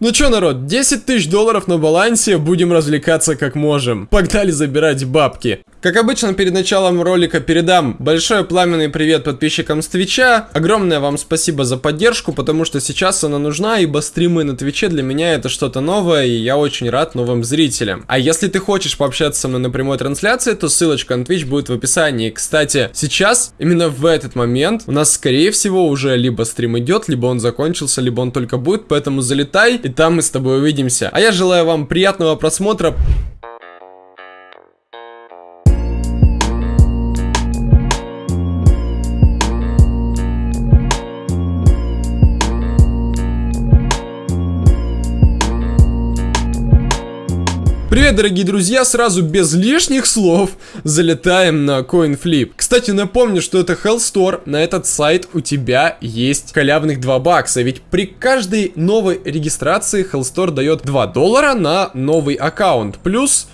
Ну чё, народ, 10 тысяч долларов на балансе, будем развлекаться как можем. Погнали забирать бабки. Как обычно, перед началом ролика передам большой пламенный привет подписчикам с Твича. Огромное вам спасибо за поддержку, потому что сейчас она нужна, ибо стримы на Твиче для меня это что-то новое, и я очень рад новым зрителям. А если ты хочешь пообщаться со мной на прямой трансляции, то ссылочка на Twitch будет в описании. Кстати, сейчас, именно в этот момент, у нас скорее всего уже либо стрим идет, либо он закончился, либо он только будет, поэтому залетай, и там мы с тобой увидимся. А я желаю вам приятного просмотра. Привет, дорогие друзья, сразу без лишних слов залетаем на CoinFlip. Кстати, напомню, что это Hell Store, на этот сайт у тебя есть халявных 2 бакса, ведь при каждой новой регистрации Hell Store дает 2 доллара на новый аккаунт, плюс...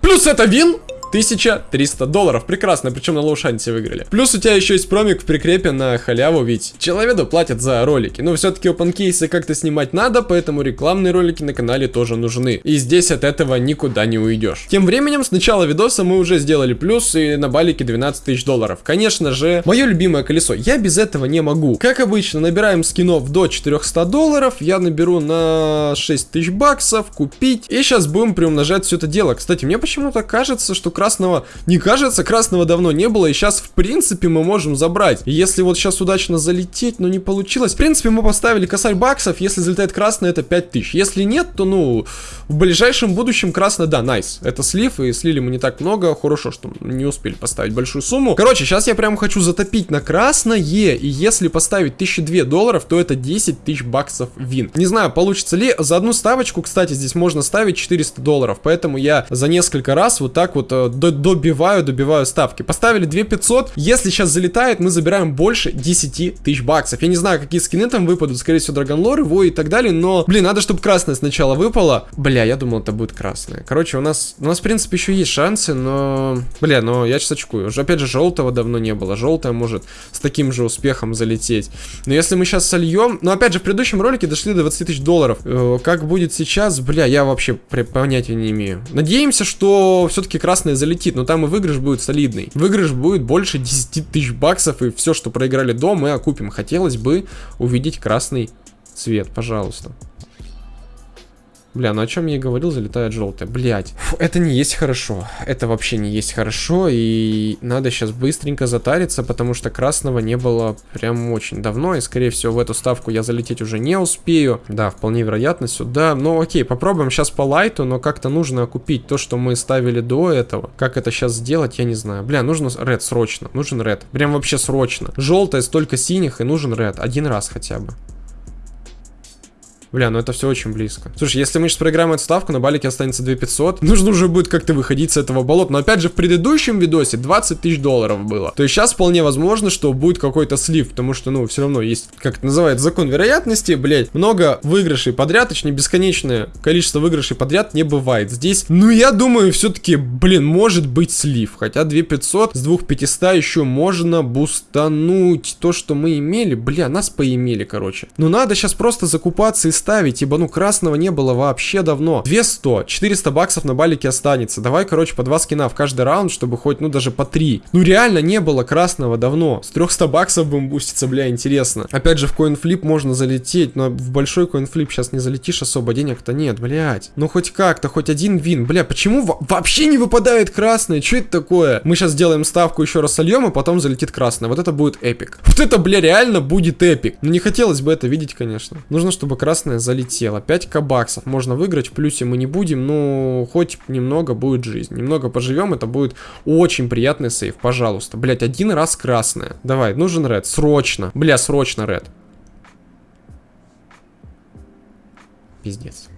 Плюс это вин, 1300 долларов. Прекрасно, причем на лоушанте выиграли. Плюс у тебя еще есть промик в прикрепе на халяву, ведь человеку платят за ролики. Но все-таки опенкейсы как-то снимать надо, поэтому рекламные ролики на канале тоже нужны. И здесь от этого никуда не уйдешь. Тем временем, с начала видоса мы уже сделали плюс и на балике 12 тысяч долларов. Конечно же, мое любимое колесо. Я без этого не могу. Как обычно, набираем скинов до 400 долларов. Я наберу на 6 тысяч баксов, купить. И сейчас будем приумножать все это дело. Кстати, мне почему-то кажется, что красного не кажется, красного давно не было, и сейчас, в принципе, мы можем забрать. Если вот сейчас удачно залететь, но не получилось, в принципе, мы поставили косарь баксов, если залетает красный, это 5000. Если нет, то, ну, в ближайшем будущем красный, да, найс. Это слив, и слили мы не так много, хорошо, что не успели поставить большую сумму. Короче, сейчас я прям хочу затопить на красное, и если поставить 1002 долларов, то это 10 тысяч баксов вин. Не знаю, получится ли, за одну ставочку, кстати, здесь можно ставить 400 долларов, поэтому я за несколько раз вот так вот э, добиваю, добиваю ставки. Поставили 2500. Если сейчас залетает, мы забираем больше 10 тысяч баксов. Я не знаю, какие скины там выпадут. Скорее всего, Драгонлор, его и так далее. Но, блин, надо, чтобы красное сначала выпало. Бля, я думал, это будет красное. Короче, у нас, у нас, в принципе, еще есть шансы, но... Бля, но я сейчас очкую. Уже, опять же, желтого давно не было. Желтое может с таким же успехом залететь. Но если мы сейчас сольем... Ну, опять же, в предыдущем ролике дошли до 20 тысяч долларов. Э, как будет сейчас? Бля, я вообще понятия не имею. Надеемся, что все-таки красное залетит, но там и выигрыш будет солидный. Выигрыш будет больше 10 тысяч баксов, и все, что проиграли до, мы окупим. Хотелось бы увидеть красный цвет, пожалуйста. Бля, ну о чем я и говорил, залетает желтое. Блять. Это не есть хорошо. Это вообще не есть хорошо. И надо сейчас быстренько затариться, потому что красного не было прям очень давно. И, скорее всего, в эту ставку я залететь уже не успею. Да, вполне вероятно сюда. Ну, окей, попробуем сейчас по лайту, но как-то нужно окупить то, что мы ставили до этого. Как это сейчас сделать, я не знаю. Бля, нужно ред срочно. Нужен ред. Прям вообще срочно. Желтое, столько синих, и нужен ред. Один раз хотя бы. Бля, ну это все очень близко. Слушай, если мы сейчас проиграем эту ставку, на балике останется 2500, нужно уже будет как-то выходить с этого болота. Но опять же, в предыдущем видосе 20 тысяч долларов было. То есть сейчас вполне возможно, что будет какой-то слив, потому что, ну, все равно есть, как это называется, закон вероятности, блять, много выигрышей подряд, точнее, бесконечное количество выигрышей подряд не бывает. Здесь, ну, я думаю, все-таки, блин, может быть слив. Хотя 2500 с 2500 еще можно бустануть то, что мы имели. Бля, нас поимели, короче. Но надо сейчас просто закупаться и ставить, ибо, ну, красного не было вообще давно. 200, 400 баксов на балике останется. Давай, короче, по 2 скина в каждый раунд, чтобы хоть, ну, даже по 3. Ну, реально не было красного давно. С 300 баксов будем буститься, бля, интересно. Опять же, в coinflip можно залететь, но в большой coinflip сейчас не залетишь особо, денег-то нет, блядь. Ну, хоть как-то, хоть один win. Бля, почему вообще не выпадает красное? Что это такое? Мы сейчас сделаем ставку, еще раз сольем, а потом залетит красное. Вот это будет epic. Вот это, бля, реально будет epic. Ну, не хотелось бы это видеть, конечно. Нужно, чтобы красное красная залетела. 5к баксов можно выиграть, в плюсе мы не будем, но хоть немного будет жизнь. Немного поживем, это будет очень приятный сейв, пожалуйста. Блять, один раз красная. Давай, нужен ред, срочно. Бля, срочно ред. Пиздец.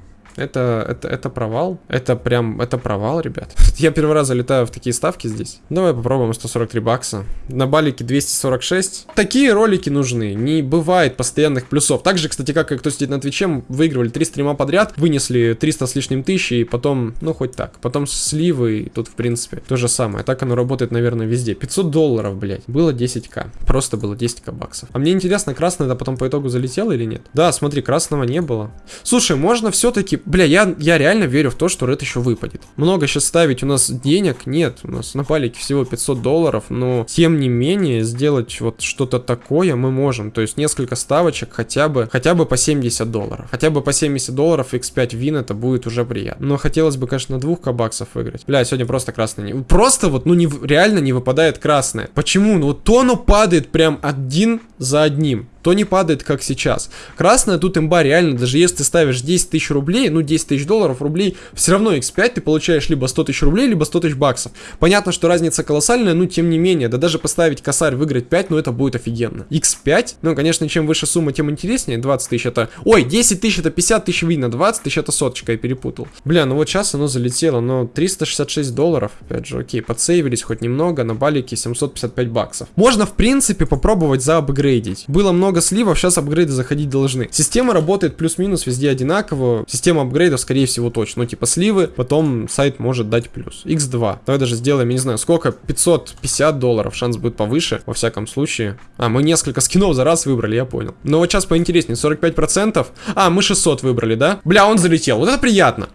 Это, это, это провал. Это прям, это провал, ребят. Я первый раз залетаю в такие ставки здесь. Давай попробуем 143 бакса. На балике 246. Такие ролики нужны. Не бывает постоянных плюсов. Так же, кстати, как и кто сидит на Твиче, выигрывали 3 стрима подряд, вынесли 300 с лишним тысячи, и потом, ну, хоть так. Потом сливы, тут, в принципе, то же самое. Так оно работает, наверное, везде. 500 долларов, блядь. Было 10к. Просто было 10к баксов. А мне интересно, красное это потом по итогу залетело или нет? Да, смотри, красного не было. Слушай, можно все-таки... Бля, я, я реально верю в то, что Ред еще выпадет. Много сейчас ставить у нас денег нет. У нас на палике всего 500 долларов, но тем не менее сделать вот что-то такое мы можем. То есть несколько ставочек хотя бы, хотя бы по 70 долларов. Хотя бы по 70 долларов x5 вин это будет уже приятно. Но хотелось бы, конечно, на двух кабаксов выиграть. Бля, сегодня просто красный не... Просто вот, ну не, реально не выпадает красное. Почему? Ну вот то оно падает прям один за одним то не падает, как сейчас. Красная тут имба реально, даже если ты ставишь 10 тысяч рублей, ну 10 тысяч долларов, рублей, все равно x5 ты получаешь либо 100 тысяч рублей, либо 100 тысяч баксов. Понятно, что разница колоссальная, но тем не менее, да даже поставить косарь, выиграть 5, ну это будет офигенно. x5, ну конечно, чем выше сумма, тем интереснее, 20 тысяч это... Ой, 10 тысяч это 50 тысяч видно, 20 тысяч это соточка, я перепутал. Бля, ну вот сейчас оно залетело, но 366 долларов, опять же, окей, подсейвились хоть немного, на балике 755 баксов. Можно, в принципе, попробовать заапгрейдить. Было много сливов, сейчас апгрейд апгрейды заходить должны. Система работает плюс-минус везде одинаково. Система апгрейдов, скорее всего, точно. Ну, типа сливы, потом сайт может дать плюс. x2. Давай даже сделаем, я не знаю, сколько? 550 долларов. Шанс будет повыше, во всяком случае. А, мы несколько скинов за раз выбрали, я понял. Но вот сейчас поинтереснее, 45%. А, мы 600 выбрали, да? Бля, он залетел. Вот это приятно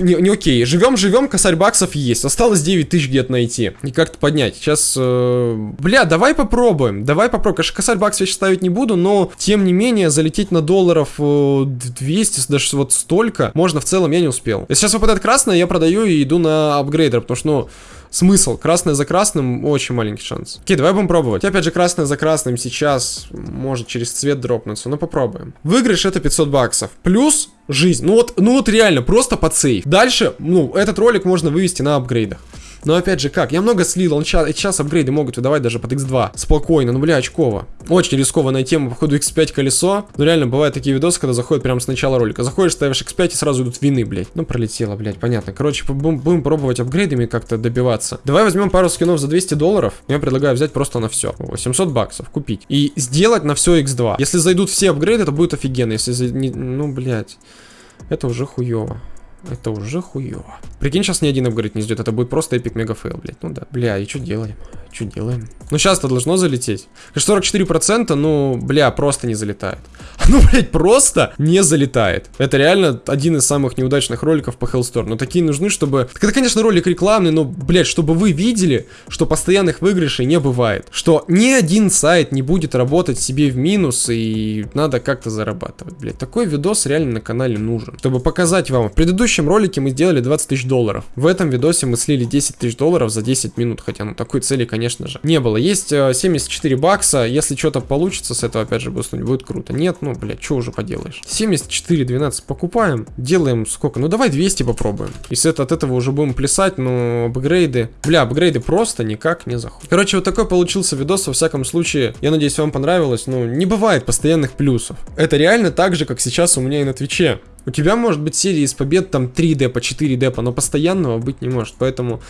не, не окей. Живем, живем, косарь баксов есть. Осталось 9 тысяч где-то найти. И как-то поднять. Сейчас, э, бля, давай попробуем. Давай попробуем. Конечно, косарь баксов я сейчас ставить не буду, но, тем не менее, залететь на долларов э, 200, даже вот столько, можно в целом, я не успел. Если сейчас выпадает красное, я продаю и иду на апгрейдер, потому что, ну, смысл. Красное за красным очень маленький шанс. Окей, давай будем пробовать. Опять же, красное за красным сейчас может через цвет дропнуться. Ну, попробуем. Выигрыш это 500 баксов. Плюс жизнь. Ну вот, ну вот реально, просто под сейф. Дальше, ну, этот ролик можно вывести на апгрейдах. Но опять же, как? Я много слил, он сейчас, сейчас апгрейды могут выдавать даже под x2. Спокойно, ну бля, очково. Очень рискованная тема, походу x5 колесо. Но реально, бывают такие видосы, когда заходят прямо с начала ролика. Заходишь, ставишь x5 и сразу идут вины, блядь. Ну, пролетело, блядь, понятно. Короче, будем, будем пробовать апгрейдами как-то добиваться. Давай возьмем пару скинов за 200 долларов. Я предлагаю взять просто на все. 800 баксов купить. И сделать на все x2. Если зайдут все апгрейды, это будет офигенно. Если, за... ну, блядь, это уже хуево. Это уже хуево. Прикинь, сейчас ни один апгрейд не ждет. Это будет просто epic mega fail, блядь. Ну да. Бля, и что делаем? Что делаем? Ну сейчас-то должно залететь. 44%, ну, бля, просто не залетает. Ну, блядь, просто не залетает. Это реально один из самых неудачных роликов по Hellstore. Но такие нужны, чтобы... Это, конечно, ролик рекламный, но, блядь, чтобы вы видели, что постоянных выигрышей не бывает. Что ни один сайт не будет работать себе в минус, и надо как-то зарабатывать, блядь. Такой видос реально на канале нужен. Чтобы показать вам. В предыдущем ролике мы сделали 20 тысяч долларов. В этом видосе мы слили 10 тысяч долларов за 10 минут. Хотя, ну, такой цели, конечно же, не было. Есть 74 э, бакса. Если что-то получится с этого, опять же, буснуть, будет круто. Нет, ну, блядь, что уже поделаешь. 74, 12 покупаем. Делаем сколько? Ну, давай 200 попробуем. Если это от этого уже будем плясать, но апгрейды... Бля, апгрейды просто никак не заходят. Короче, вот такой получился видос. Во всяком случае, я надеюсь, вам понравилось. Ну, не бывает постоянных плюсов. Это реально так же, как сейчас у меня и на Твиче. У тебя может быть серия из побед там 3 депа, 4 депа, но постоянного быть не может. Поэтому,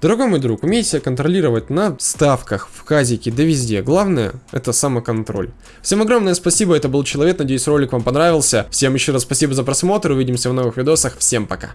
дорогой мой друг, умейте контролировать на ставках, в казике, да везде. Главное, это самоконтроль. Всем огромное спасибо, это был Человек, надеюсь ролик вам понравился. Всем еще раз спасибо за просмотр, увидимся в новых видосах, всем пока.